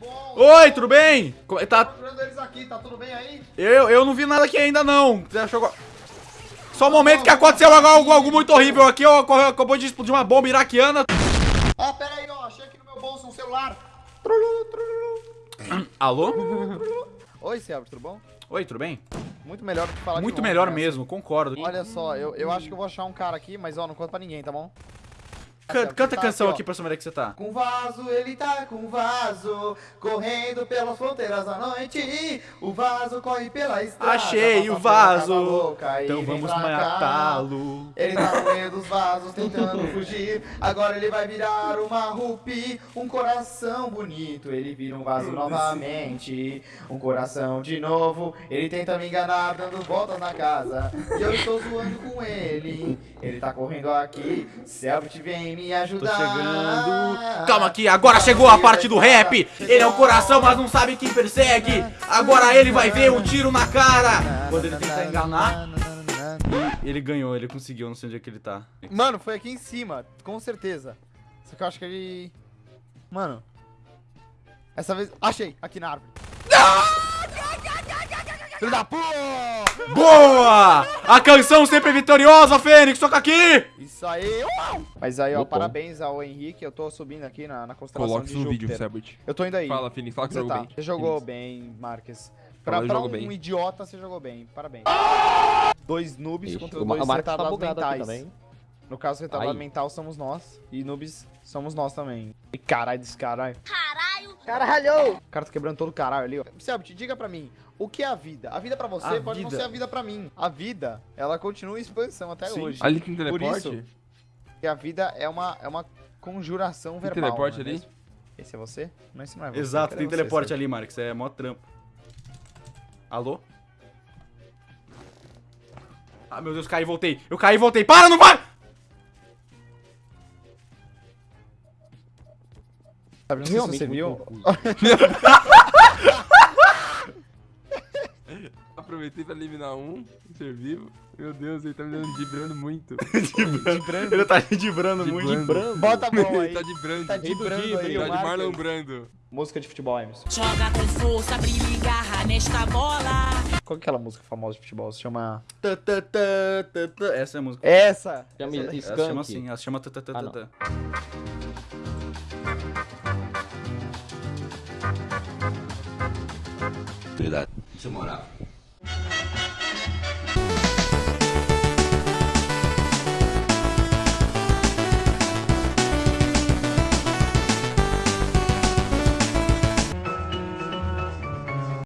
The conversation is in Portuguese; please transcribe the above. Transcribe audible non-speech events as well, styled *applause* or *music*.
bom. Oi, tudo bem? Como é- Tá Tá, procurando eles aqui, tá tudo bem aí? eu, eu não vi nada aqui ainda não. Você achou... agora- Só um momento que aconteceu algo, algo, muito horrível aqui. ó, Acabou de explodir uma bomba iraquiana. Ah, pera aí, ó. Achei aqui no meu bolso um celular. *coughs* Alô? Oi, Selbit, tudo bom? Oi, tudo bem? Muito melhor do que falar de Muito melhor né? mesmo, concordo. Olha só, eu, eu acho que eu vou achar um cara aqui, mas ó, não conta pra ninguém, tá bom? Can- Selbit, canta a canção aqui pra saber que você tá. Com vaso, ele tá com vaso, correndo pelas fronteiras da noite. O vaso corre pela estrada. Achei o vaso. louca Então vamos matá-lo. Ele tá no meio dos vasos tentando fugir. Agora ele vai virar uma rupi, um coração bonito. Ele vira um vaso novamente, um coração de novo. Ele tenta me enganar dando voltas na casa. E eu estou zoando com ele. Ele tá correndo aqui. Selbit vem me Tô ajudar. chegando. Calma aqui, agora chegou a parte do rap. Ele é o coração, mas não sabe quem persegue. Agora ele vai ver um tiro na cara. Quando ele tenta enganar, ele ganhou, ele conseguiu, não sei onde é que ele tá. Mano, foi aqui em cima, com certeza. Só que eu acho que ele... Mano. Essa vez... Achei, aqui na árvore. Filho da puta! Boa! A canção sempre vitoriosa, Fênix, toca aqui! Isso aí! uau! Mas aí, ó, Opa. parabéns ao Henrique. Eu tô subindo aqui na, na constelação Coloca de isso no vídeo, Júpiter. Selbit. Eu tô indo aí. Fala, Phoenix, fala que Você jogou tá. bem. Você jogou Phoenix. bem, Marques. Pra, Fala, pra um bem. idiota, você jogou bem. Parabéns. Dois noobs Ixi, contra dois tá retardados aqui mentais. No caso, retardado mental somos nós. E noobs somos nós também. E caralho desse caralho. Caralho! Caralho! O cara tá quebrando todo o caralho ali, ó. Selbit, diga pra mim, o que é a vida? A vida pra você A pode não vida. ser a vida pra mim. A vida, ela continua em expansão até Sim. hoje. Ali tem Por teleporte? isso, que a vida é uma, é uma conjuração Tem verbal. teleporte não é ali? Esse é você? Não, esse não é você. Exato, Cadê tem você, teleporte Selbit? ali, Marcos, é mó trampo. Alô? Ah, meu Deus, caí e voltei. Eu caí e voltei. Para, não vai! Sabe, não sei se você viu. *laughs* Aproveitei pra eliminar um, ser vivo. Meu Deus, ele tá me dando vibrando muito. *laughs* Ele tá dibrando muito. Dibrando. Bota a mão aí. Ele tá de brando. Tá de brando aí, tá de. Marlon Brando. Música de futebol, Emerson. Joga com força, brilha e garra nesta bola. Qual que é aquela música famosa de futebol? Se chama... Essa é a música. Essa! Chama Ela se chama assim, ela se chama Ah. Isso é moral.